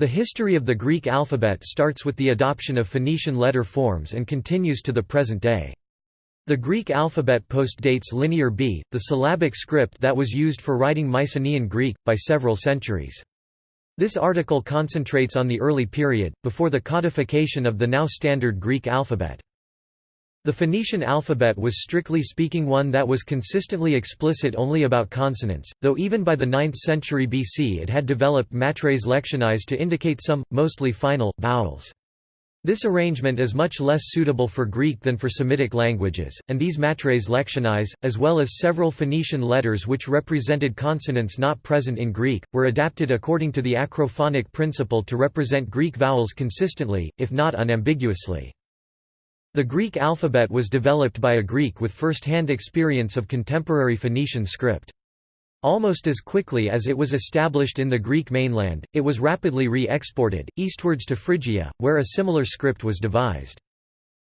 The history of the Greek alphabet starts with the adoption of Phoenician letter forms and continues to the present day. The Greek alphabet postdates Linear B, the syllabic script that was used for writing Mycenaean Greek, by several centuries. This article concentrates on the early period, before the codification of the now standard Greek alphabet. The Phoenician alphabet was strictly speaking one that was consistently explicit only about consonants, though even by the 9th century BC it had developed matres lectionis to indicate some, mostly final, vowels. This arrangement is much less suitable for Greek than for Semitic languages, and these matres lectionis, as well as several Phoenician letters which represented consonants not present in Greek, were adapted according to the acrophonic principle to represent Greek vowels consistently, if not unambiguously. The Greek alphabet was developed by a Greek with first-hand experience of contemporary Phoenician script. Almost as quickly as it was established in the Greek mainland, it was rapidly re-exported, eastwards to Phrygia, where a similar script was devised.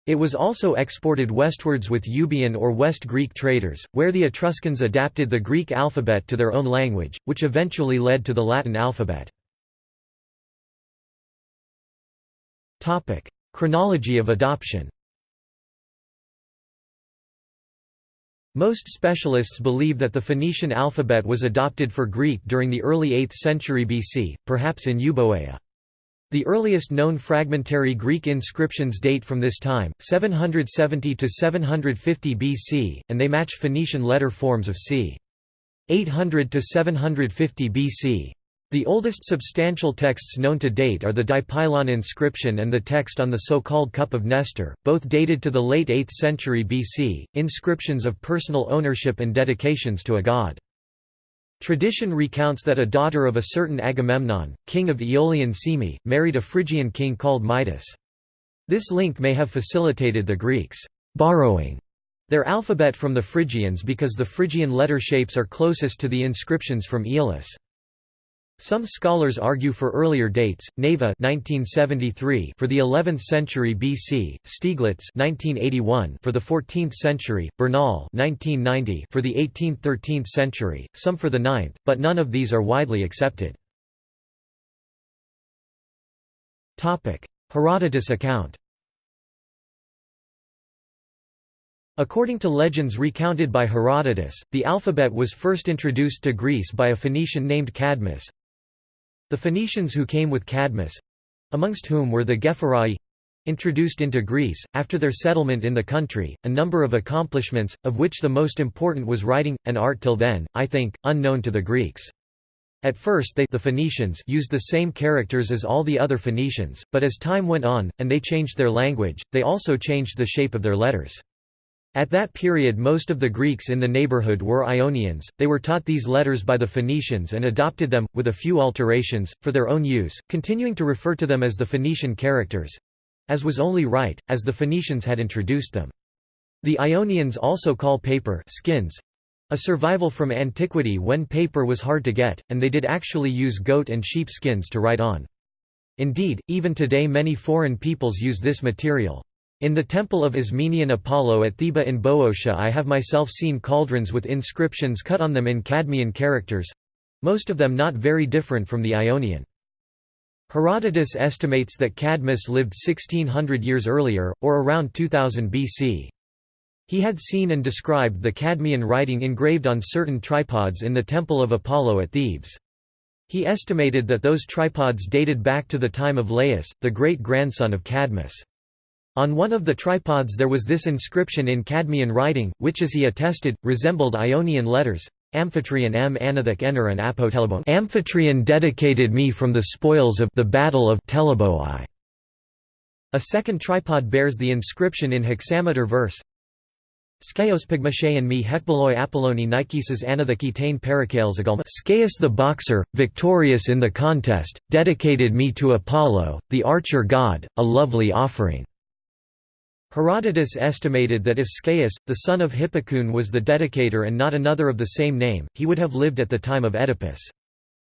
It was also exported westwards with Euboean or West Greek traders, where the Etruscans adapted the Greek alphabet to their own language, which eventually led to the Latin alphabet. Chronology of adoption Most specialists believe that the Phoenician alphabet was adopted for Greek during the early 8th century BC, perhaps in Euboea. The earliest known fragmentary Greek inscriptions date from this time, 770 to 750 BC, and they match Phoenician letter forms of c. 800 to 750 BC. The oldest substantial texts known to date are the Dipylon inscription and the text on the so-called Cup of Nestor, both dated to the late 8th century BC, inscriptions of personal ownership and dedications to a god. Tradition recounts that a daughter of a certain Agamemnon, king of Aeolian Cyme, married a Phrygian king called Midas. This link may have facilitated the Greeks' borrowing their alphabet from the Phrygians because the Phrygian letter shapes are closest to the inscriptions from Aeolis. Some scholars argue for earlier dates, Naveh 1973 for the 11th century BC, Stieglitz 1981 for the 14th century, Bernal 1990 for the 18th–13th century, some for the 9th, but none of these are widely accepted. Herodotus account According to legends recounted by Herodotus, the alphabet was first introduced to Greece by a Phoenician named Cadmus, the Phoenicians who came with Cadmus—amongst whom were the Gephyrai, introduced into Greece, after their settlement in the country, a number of accomplishments, of which the most important was writing, an art till then, I think, unknown to the Greeks. At first they the Phoenicians used the same characters as all the other Phoenicians, but as time went on, and they changed their language, they also changed the shape of their letters. At that period most of the Greeks in the neighborhood were Ionians, they were taught these letters by the Phoenicians and adopted them, with a few alterations, for their own use, continuing to refer to them as the Phoenician characters—as was only right, as the Phoenicians had introduced them. The Ionians also call paper skins, a survival from antiquity when paper was hard to get, and they did actually use goat and sheep skins to write on. Indeed, even today many foreign peoples use this material. In the temple of Ismenian Apollo at Theba in Boeotia I have myself seen cauldrons with inscriptions cut on them in Cadmean characters—most of them not very different from the Ionian. Herodotus estimates that Cadmus lived 1600 years earlier, or around 2000 BC. He had seen and described the Cadmean writing engraved on certain tripods in the Temple of Apollo at Thebes. He estimated that those tripods dated back to the time of Laius, the great-grandson of Cadmus. On one of the tripods there was this inscription in Cadmean writing, which as he attested, resembled Ionian letters, Amphitryon m anathek ener and apotelebon Amphitryon dedicated me from the spoils of the battle of Teleboi. A second tripod bears the inscription in hexameter verse Skaios pygmashean me hekbaloi Apolloni Nikesis anatheketain parakales Scaius the boxer, victorious in the contest, dedicated me to Apollo, the archer god, a lovely offering. Herodotus estimated that if Scaius, the son of Hippocoon was the dedicator and not another of the same name, he would have lived at the time of Oedipus.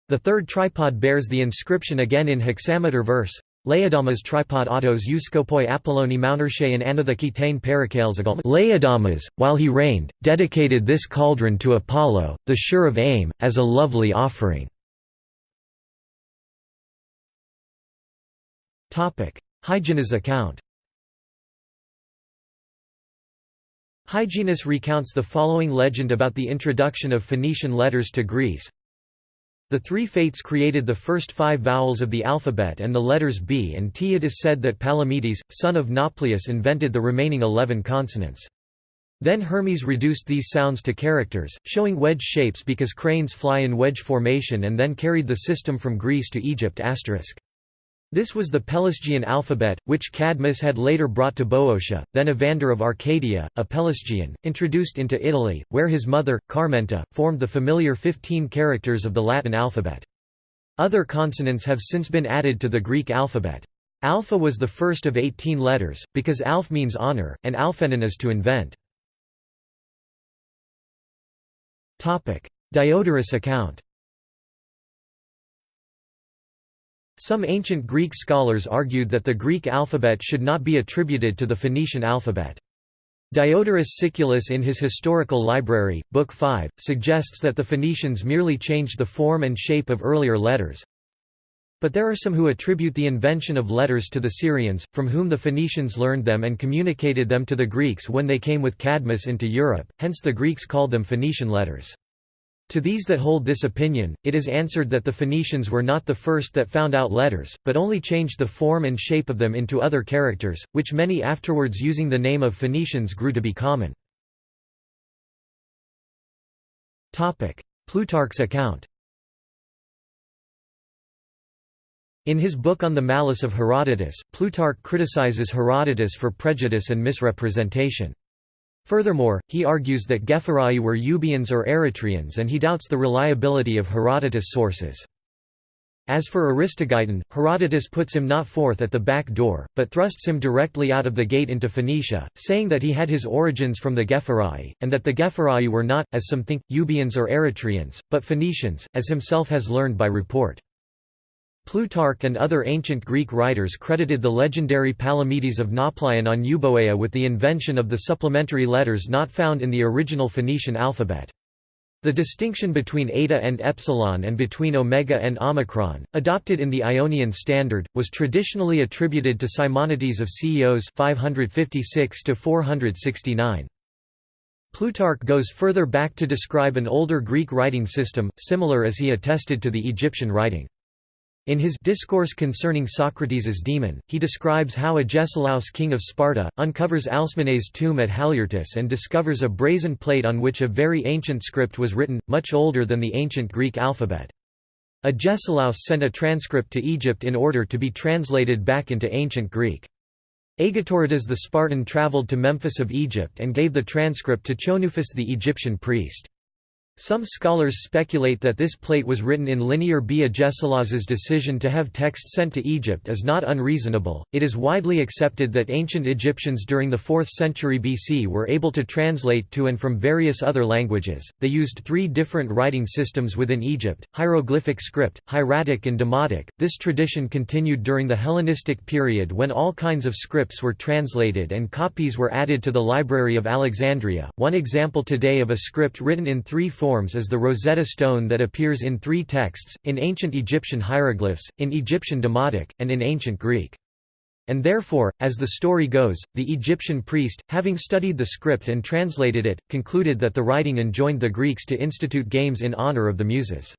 The third tripod bears the inscription again in hexameter verse, Laodamas tripod autos euskopoi Apolloni Maunershe and Anatheketain Parakales Laodamas, while he reigned, dedicated this cauldron to Apollo, the sure of aim, as a lovely offering. Hyginus account Hyginus recounts the following legend about the introduction of Phoenician letters to Greece. The three fates created the first five vowels of the alphabet and the letters B and T. It is said that Palamedes, son of Nauplius invented the remaining eleven consonants. Then Hermes reduced these sounds to characters, showing wedge shapes because cranes fly in wedge formation and then carried the system from Greece to Egypt*. This was the Pelasgian alphabet, which Cadmus had later brought to Boeotia, then Evander of Arcadia, a Pelasgian, introduced into Italy, where his mother, Carmenta, formed the familiar 15 characters of the Latin alphabet. Other consonants have since been added to the Greek alphabet. Alpha was the first of 18 letters, because alph means honor, and alphenon is to invent. Diodorus account Some ancient Greek scholars argued that the Greek alphabet should not be attributed to the Phoenician alphabet. Diodorus Siculus in his Historical Library, Book 5, suggests that the Phoenicians merely changed the form and shape of earlier letters. But there are some who attribute the invention of letters to the Syrians, from whom the Phoenicians learned them and communicated them to the Greeks when they came with Cadmus into Europe, hence the Greeks called them Phoenician letters. To these that hold this opinion, it is answered that the Phoenicians were not the first that found out letters, but only changed the form and shape of them into other characters, which many afterwards using the name of Phoenicians grew to be common. Plutarch's account In his book on the malice of Herodotus, Plutarch criticizes Herodotus for prejudice and misrepresentation. Furthermore, he argues that Gephyrai were Euboeans or Eretrians and he doubts the reliability of Herodotus' sources. As for Aristogeiton, Herodotus puts him not forth at the back door, but thrusts him directly out of the gate into Phoenicia, saying that he had his origins from the Gephyrai, and that the Gephyrai were not, as some think, Euboeans or Eretrians, but Phoenicians, as himself has learned by report. Plutarch and other ancient Greek writers credited the legendary Palamedes of Nauplion on Euboea with the invention of the supplementary letters not found in the original Phoenician alphabet. The distinction between eta and epsilon and between omega and omicron, adopted in the Ionian standard, was traditionally attributed to Simonides of Ceos 556 469. Plutarch goes further back to describe an older Greek writing system, similar as he attested to the Egyptian writing. In his Discourse concerning Socrates' demon, he describes how Agesilaus king of Sparta, uncovers Alcmene's tomb at Haliartus and discovers a brazen plate on which a very ancient script was written, much older than the ancient Greek alphabet. Agesilaus sent a transcript to Egypt in order to be translated back into ancient Greek. Agetoridas the Spartan travelled to Memphis of Egypt and gave the transcript to Chonouphus the Egyptian priest. Some scholars speculate that this plate was written in linear B. Agesilaus's decision to have text sent to Egypt is not unreasonable. It is widely accepted that ancient Egyptians during the 4th century BC were able to translate to and from various other languages. They used three different writing systems within Egypt hieroglyphic script, hieratic, and demotic. This tradition continued during the Hellenistic period when all kinds of scripts were translated and copies were added to the Library of Alexandria. One example today of a script written in three forms is the Rosetta Stone that appears in three texts, in ancient Egyptian hieroglyphs, in Egyptian Demotic, and in ancient Greek. And therefore, as the story goes, the Egyptian priest, having studied the script and translated it, concluded that the writing enjoined the Greeks to institute games in honor of the Muses.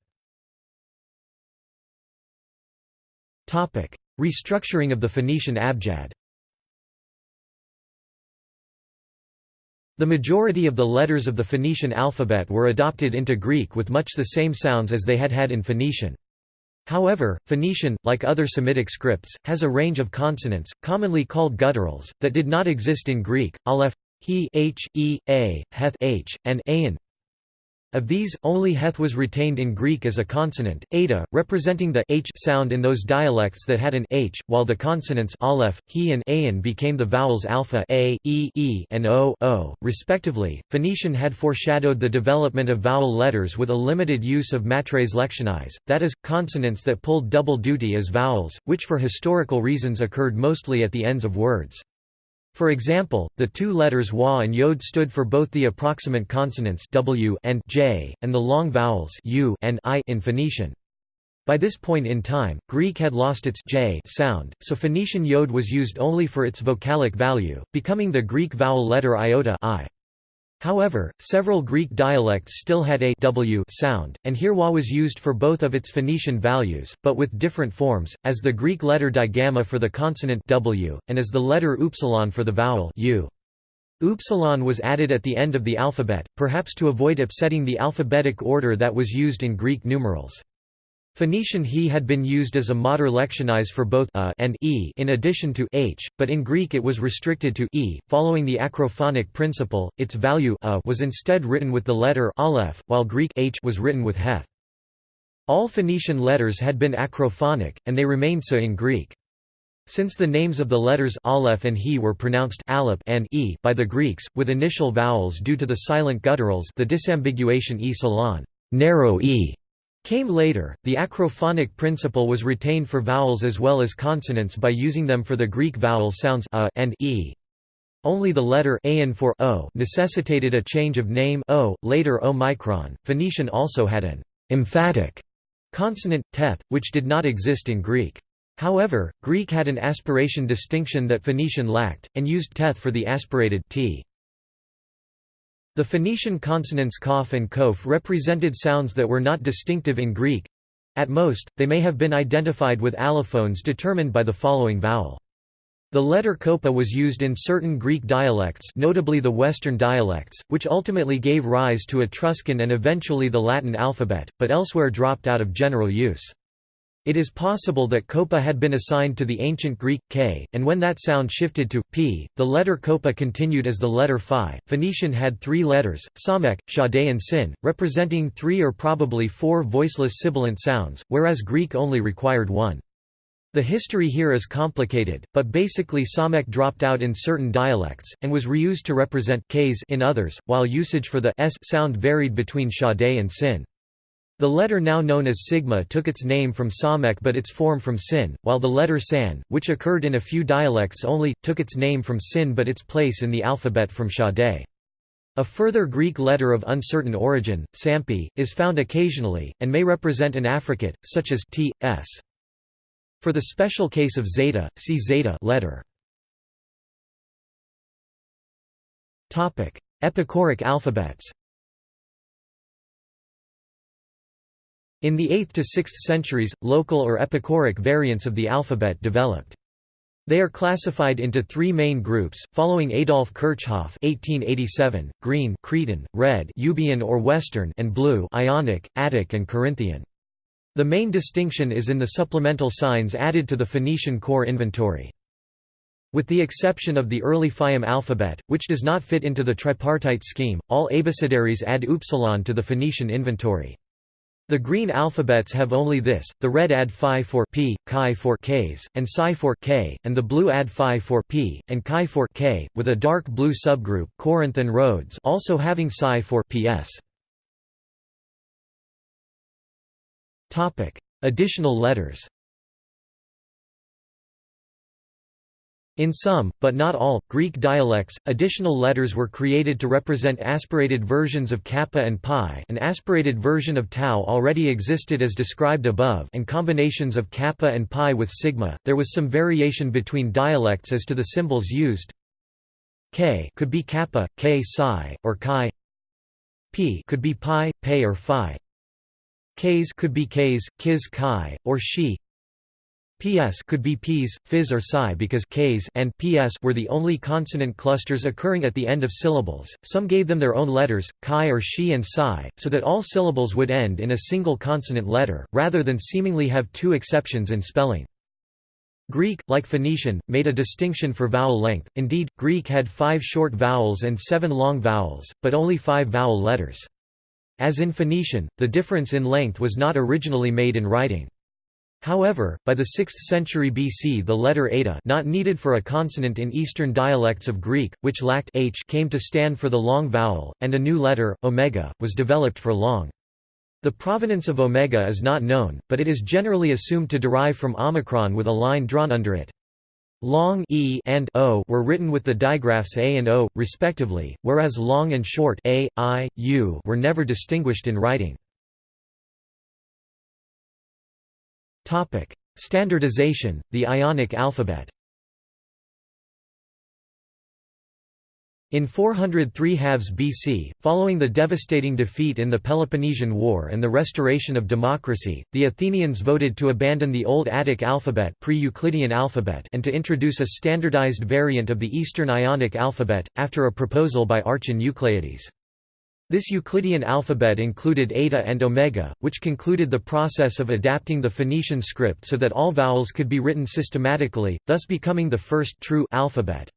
Restructuring of the Phoenician abjad The majority of the letters of the Phoenician alphabet were adopted into Greek with much the same sounds as they had had in Phoenician. However, Phoenician, like other Semitic scripts, has a range of consonants, commonly called gutturals, that did not exist in Greek, aleph, he, h, e, a, heth h, and ayin, of these, only heth was retained in Greek as a consonant, eta, representing the h sound in those dialects that had an h, while the consonants aleph, he and ayin became the vowels alpha a, e, e and o, o, respectively. Phoenician had foreshadowed the development of vowel letters with a limited use of matres lectionis, that is, consonants that pulled double duty as vowels, which for historical reasons occurred mostly at the ends of words. For example, the two letters waw and yod stood for both the approximant consonants w and j, and the long vowels u and i in Phoenician. By this point in time, Greek had lost its j sound, so Phoenician yod was used only for its vocalic value, becoming the Greek vowel letter iota I. However, several Greek dialects still had a w sound, and here waw was used for both of its Phoenician values, but with different forms, as the Greek letter digamma for the consonant w, and as the letter upsilon for the vowel u. Upsilon was added at the end of the alphabet, perhaps to avoid upsetting the alphabetic order that was used in Greek numerals. Phoenician he had been used as a mater lectionis for both a and e in addition to h, but in Greek it was restricted to e. Following the acrophonic principle, its value a was instead written with the letter aleph, while Greek h was written with heth. All Phoenician letters had been acrophonic, and they remained so in Greek. Since the names of the letters aleph and he were pronounced alep and e by the Greeks, with initial vowels due to the silent gutturals the disambiguation e psilon narrow e came later. The acrophonic principle was retained for vowels as well as consonants by using them for the Greek vowel sounds a and e. Only the letter an for o necessitated a change of name o, later omicron. Phoenician also had an emphatic consonant teth, which did not exist in Greek. However, Greek had an aspiration distinction that Phoenician lacked, and used teth for the aspirated t. The Phoenician consonants kaf and kof represented sounds that were not distinctive in Greek. At most, they may have been identified with allophones determined by the following vowel. The letter koppa was used in certain Greek dialects notably the Western dialects, which ultimately gave rise to Etruscan and eventually the Latin alphabet, but elsewhere dropped out of general use. It is possible that koppa had been assigned to the ancient Greek k, and when that sound shifted to p, the letter koppa continued as the letter phi. Phoenician had three letters, samek, shade, and sin, representing three or probably four voiceless sibilant sounds, whereas Greek only required one. The history here is complicated, but basically samek dropped out in certain dialects, and was reused to represent k's in others, while usage for the s sound varied between shade and sin. The letter now known as sigma took its name from Samek but its form from sin, while the letter san, which occurred in a few dialects only, took its name from sin but its place in the alphabet from Shade. A further Greek letter of uncertain origin, sampi, is found occasionally, and may represent an affricate, such as t, s. For the special case of zeta, see zeta letter. Epicoric alphabets In the 8th to 6th centuries, local or epicoric variants of the alphabet developed. They are classified into three main groups, following Adolf Kirchhoff (1887), green, Cretan, red, Euboean or Western, and blue, Ionic, Attic, and Corinthian. The main distinction is in the supplemental signs added to the Phoenician core inventory. With the exception of the early Fayum alphabet, which does not fit into the tripartite scheme, all abecedaries add upsilon to the Phoenician inventory. The green alphabets have only this, the red add phi for p, chi for k's, and psi for k, and the blue add phi for p, and chi for k, with a dark blue subgroup Corinth and Rhodes also having psi for ps. Additional letters In some, but not all, Greek dialects, additional letters were created to represent aspirated versions of kappa and pi an aspirated version of tau already existed as described above and combinations of kappa and pi with sigma. There was some variation between dialects as to the symbols used. K could be kappa, k psi, or chi. P could be pi, pe or phi. Ks could be Ks, kis chi, or she. PS could be Ps, Phys or Psi because Ks and PS were the only consonant clusters occurring at the end of syllables. Some gave them their own letters, Chi or She and Psi, so that all syllables would end in a single consonant letter, rather than seemingly have two exceptions in spelling. Greek, like Phoenician, made a distinction for vowel length, indeed, Greek had five short vowels and seven long vowels, but only five vowel letters. As in Phoenician, the difference in length was not originally made in writing. However, by the 6th century BC the letter eta not needed for a consonant in Eastern dialects of Greek, which lacked h came to stand for the long vowel, and a new letter, omega, was developed for long. The provenance of omega is not known, but it is generally assumed to derive from omicron with a line drawn under it. Long e and o were written with the digraphs a and o, respectively, whereas long and short a, i, u were never distinguished in writing. Standardization, the Ionic alphabet In 403 halves BC, following the devastating defeat in the Peloponnesian War and the restoration of democracy, the Athenians voted to abandon the Old Attic alphabet, pre-Euclidean alphabet and to introduce a standardized variant of the Eastern Ionic alphabet, after a proposal by Archon Eucleides. This Euclidean alphabet included eta and omega, which concluded the process of adapting the Phoenician script so that all vowels could be written systematically, thus becoming the first true alphabet.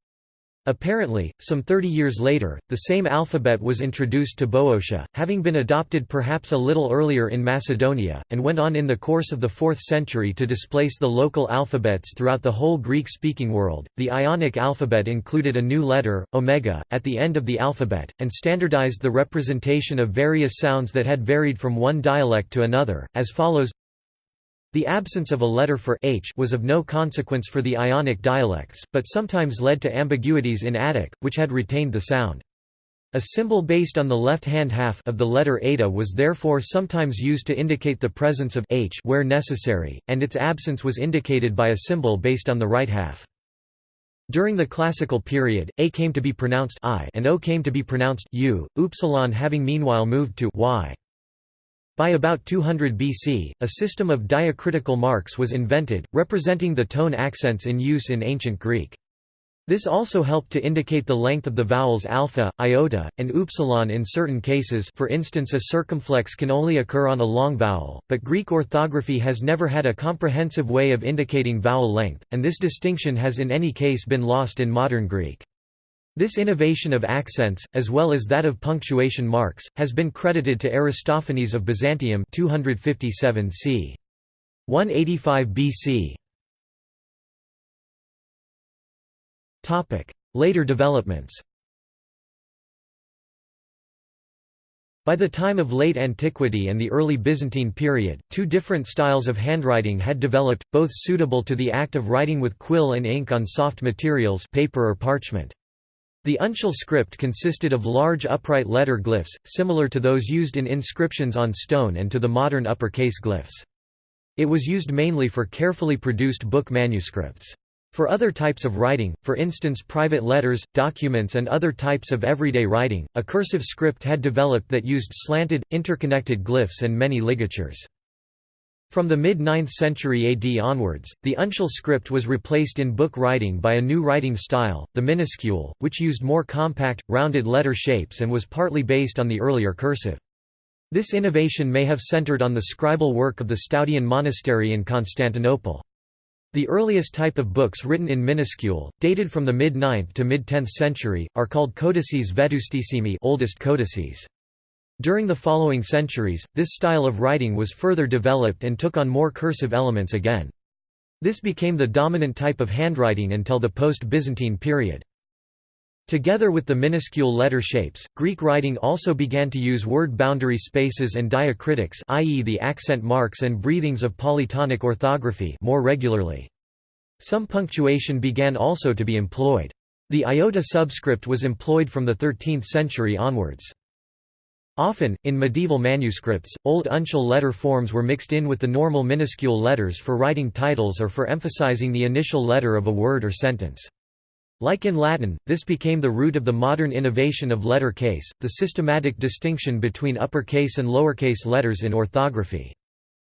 Apparently, some 30 years later, the same alphabet was introduced to Boeotia, having been adopted perhaps a little earlier in Macedonia, and went on in the course of the 4th century to displace the local alphabets throughout the whole Greek-speaking world. The Ionic alphabet included a new letter, omega, at the end of the alphabet, and standardized the representation of various sounds that had varied from one dialect to another, as follows the absence of a letter for h was of no consequence for the Ionic dialects, but sometimes led to ambiguities in Attic, which had retained the sound. A symbol based on the left-hand half of the letter eta was therefore sometimes used to indicate the presence of h where necessary, and its absence was indicated by a symbol based on the right half. During the classical period, a came to be pronounced i and o came to be pronounced u, upsilon having meanwhile moved to y. By about 200 BC, a system of diacritical marks was invented, representing the tone accents in use in ancient Greek. This also helped to indicate the length of the vowels alpha, iota, and upsilon in certain cases for instance a circumflex can only occur on a long vowel, but Greek orthography has never had a comprehensive way of indicating vowel length, and this distinction has in any case been lost in modern Greek. This innovation of accents, as well as that of punctuation marks, has been credited to Aristophanes of Byzantium 257 c. 185 BC. Later developments By the time of late antiquity and the early Byzantine period, two different styles of handwriting had developed, both suitable to the act of writing with quill and ink on soft materials paper or parchment. The uncial script consisted of large upright letter glyphs, similar to those used in inscriptions on stone and to the modern uppercase glyphs. It was used mainly for carefully produced book manuscripts. For other types of writing, for instance private letters, documents and other types of everyday writing, a cursive script had developed that used slanted, interconnected glyphs and many ligatures. From the mid-9th century AD onwards, the uncial script was replaced in book writing by a new writing style, the minuscule, which used more compact, rounded letter shapes and was partly based on the earlier cursive. This innovation may have centered on the scribal work of the Stoudion monastery in Constantinople. The earliest type of books written in minuscule, dated from the mid-9th to mid-10th century, are called codices vetustissimi oldest codices. During the following centuries, this style of writing was further developed and took on more cursive elements again. This became the dominant type of handwriting until the post-Byzantine period. Together with the minuscule letter shapes, Greek writing also began to use word boundary spaces and diacritics i.e. the accent marks and breathings of polytonic orthography more regularly. Some punctuation began also to be employed. The iota subscript was employed from the 13th century onwards. Often, in medieval manuscripts, old uncial letter forms were mixed in with the normal minuscule letters for writing titles or for emphasizing the initial letter of a word or sentence. Like in Latin, this became the root of the modern innovation of letter case, the systematic distinction between uppercase and lowercase letters in orthography.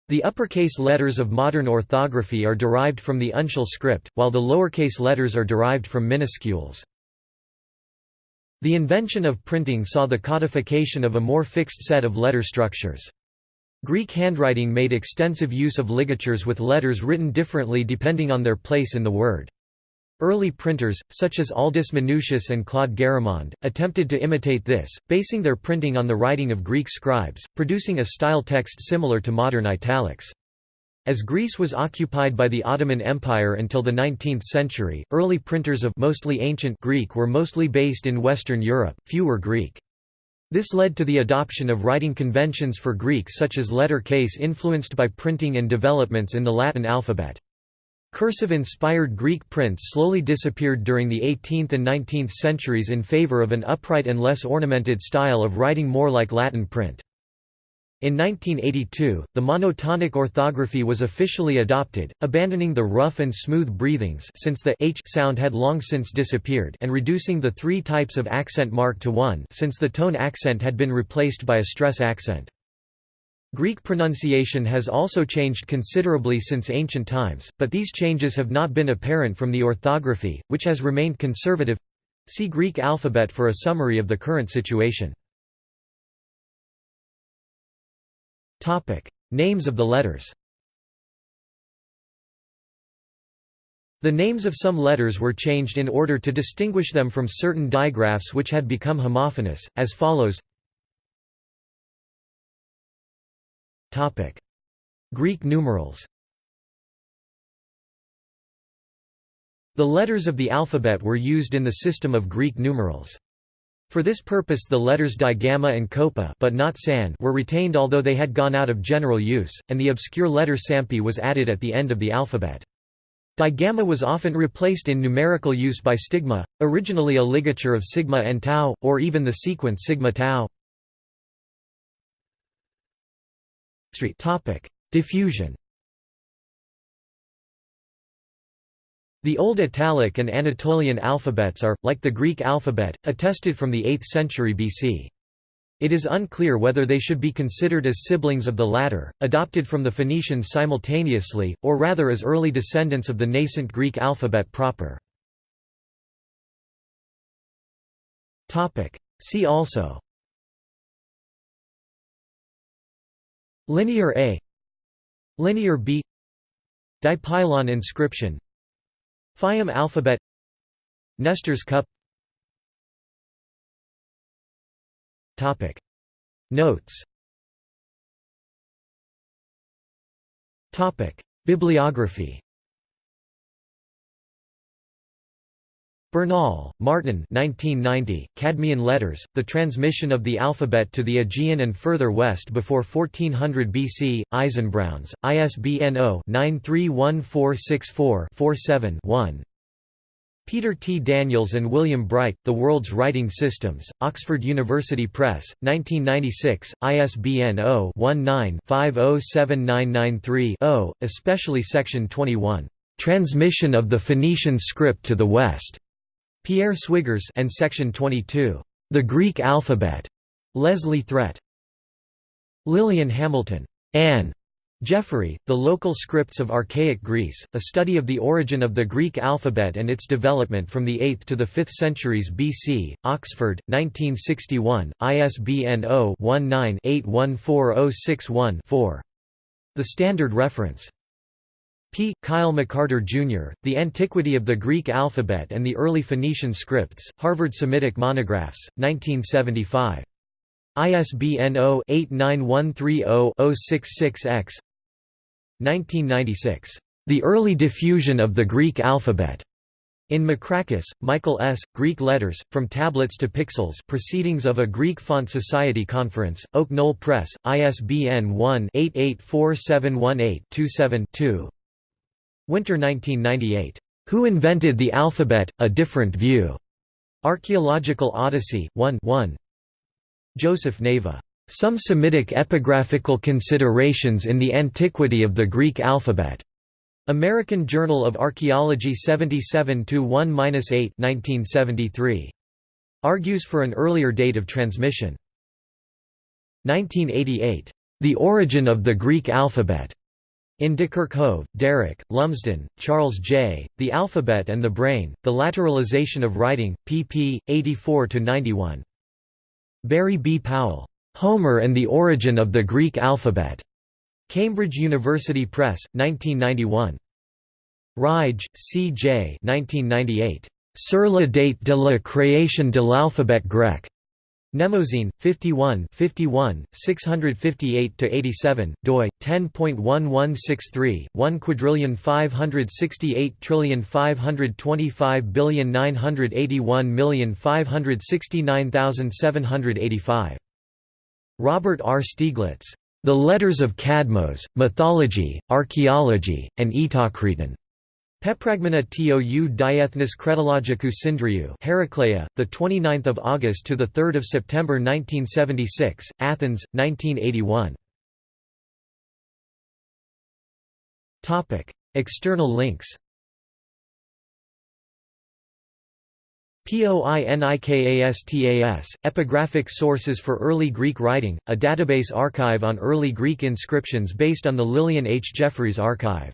The uppercase letters of modern orthography are derived from the uncial script, while the lowercase letters are derived from minuscules. The invention of printing saw the codification of a more fixed set of letter structures. Greek handwriting made extensive use of ligatures with letters written differently depending on their place in the word. Early printers, such as Aldus Manutius and Claude Garamond, attempted to imitate this, basing their printing on the writing of Greek scribes, producing a style text similar to modern italics. As Greece was occupied by the Ottoman Empire until the 19th century, early printers of mostly ancient Greek were mostly based in Western Europe, few were Greek. This led to the adoption of writing conventions for Greek such as letter case influenced by printing and developments in the Latin alphabet. Cursive-inspired Greek prints slowly disappeared during the 18th and 19th centuries in favor of an upright and less ornamented style of writing more like Latin print. In 1982, the monotonic orthography was officially adopted, abandoning the rough and smooth breathings since the h sound had long since disappeared and reducing the three types of accent mark to one since the tone accent had been replaced by a stress accent. Greek pronunciation has also changed considerably since ancient times, but these changes have not been apparent from the orthography, which has remained conservative. See Greek alphabet for a summary of the current situation. Names of the letters. The names of some letters were changed in order to distinguish them from certain digraphs which had become homophonous, as follows Greek numerals. The letters of the alphabet were used in the system of Greek numerals. For this purpose the letters digamma and koppa but not san were retained although they had gone out of general use, and the obscure letter sampi was added at the end of the alphabet. Digamma was often replaced in numerical use by stigma, originally a ligature of sigma and tau, or even the sequence sigma tau. Diffusion The Old Italic and Anatolian alphabets are, like the Greek alphabet, attested from the 8th century BC. It is unclear whether they should be considered as siblings of the latter, adopted from the Phoenicians simultaneously, or rather as early descendants of the nascent Greek alphabet proper. See also Linear A Linear B Dipylon inscription Fayum alphabet. Nestor's cup. Topic. Notes. Topic. Bibliography Bernal, Martin 1990, Cadmean Letters, The Transmission of the Alphabet to the Aegean and Further West Before 1400 BC, Eisenbrauns, ISBN 0-931464-47-1 Peter T. Daniels and William Bright, The World's Writing Systems, Oxford University Press, 1996, ISBN 0-19-507993-0, especially Section 21, "'Transmission of the Phoenician Script to the West' Pierre Swiggers and Section 22, The Greek Alphabet, Leslie Threat. Lillian Hamilton, Anne. Jeffery, The Local Scripts of Archaic Greece, a study of the origin of the Greek alphabet and its development from the 8th to the 5th centuries BC, Oxford, 1961, ISBN 0-19-814061-4. The Standard Reference. P. Kyle McCarter, Jr., The Antiquity of the Greek Alphabet and the Early Phoenician Scripts, Harvard Semitic Monographs, 1975. ISBN 0-89130-066-X 1996. The Early Diffusion of the Greek Alphabet. In Macrakis, Michael S., Greek Letters, From Tablets to Pixels Proceedings of a Greek Font Society Conference, Oak Knoll Press, ISBN 1-884718-27-2 Winter 1998. Who Invented the Alphabet? A Different View. Archaeological Odyssey, 1 1. Joseph Naveh. Some Semitic Epigraphical Considerations in the Antiquity of the Greek Alphabet. American Journal of Archaeology 77 1 8 1973. Argues for an earlier date of transmission. 1988. The Origin of the Greek Alphabet. In De Kerckhove, Derek, Lumsden, Charles J., The Alphabet and the Brain, The Lateralization of Writing, pp. 84–91. Barry B. Powell. Homer and the Origin of the Greek Alphabet. Cambridge University Press, 1991. Ruijgh, C. J. 1998. Sur la date de la création de l'alphabet grec. Mnemosyne, 51 51, 658–87, doi, 10.1163, 1 quadrillion 568 trillion 525 billion 981 million 569,785. Robert R. Stieglitz. The Letters of Cadmos, Mythology, Archaeology, and Eteocretan. Pepragmena tou diethnis cretologicus syndriou Heraclea, 29 August to 3 September 1976, Athens, 1981 External links. POINIKASTAS, Epigraphic Sources for Early Greek Writing, a database archive on early Greek inscriptions based on the Lillian H. Jeffries archive.